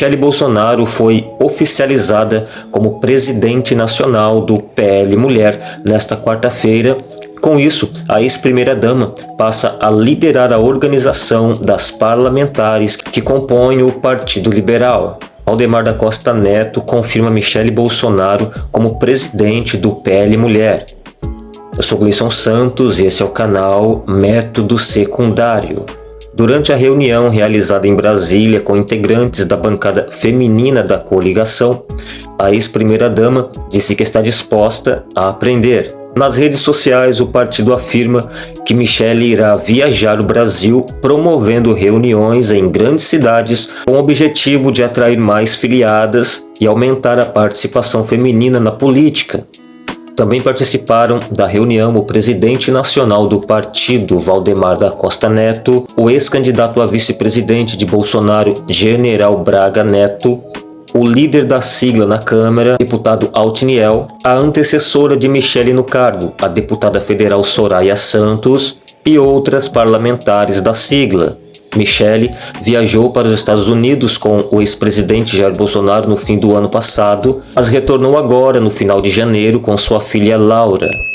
Michele Bolsonaro foi oficializada como presidente nacional do PL Mulher nesta quarta-feira. Com isso, a ex-primeira-dama passa a liderar a organização das parlamentares que compõem o Partido Liberal. Aldemar da Costa Neto confirma Michele Bolsonaro como presidente do PL Mulher. Eu sou Gleison Santos e esse é o canal Método Secundário. Durante a reunião realizada em Brasília com integrantes da bancada feminina da coligação, a ex-primeira-dama disse que está disposta a aprender. Nas redes sociais, o partido afirma que Michele irá viajar o Brasil promovendo reuniões em grandes cidades com o objetivo de atrair mais filiadas e aumentar a participação feminina na política. Também participaram da reunião o presidente nacional do partido, Valdemar da Costa Neto, o ex-candidato a vice-presidente de Bolsonaro, General Braga Neto, o líder da sigla na Câmara, deputado Altiniel, a antecessora de Michele no cargo, a deputada federal Soraya Santos e outras parlamentares da sigla. Michele viajou para os Estados Unidos com o ex-presidente Jair Bolsonaro no fim do ano passado, mas retornou agora no final de janeiro com sua filha Laura.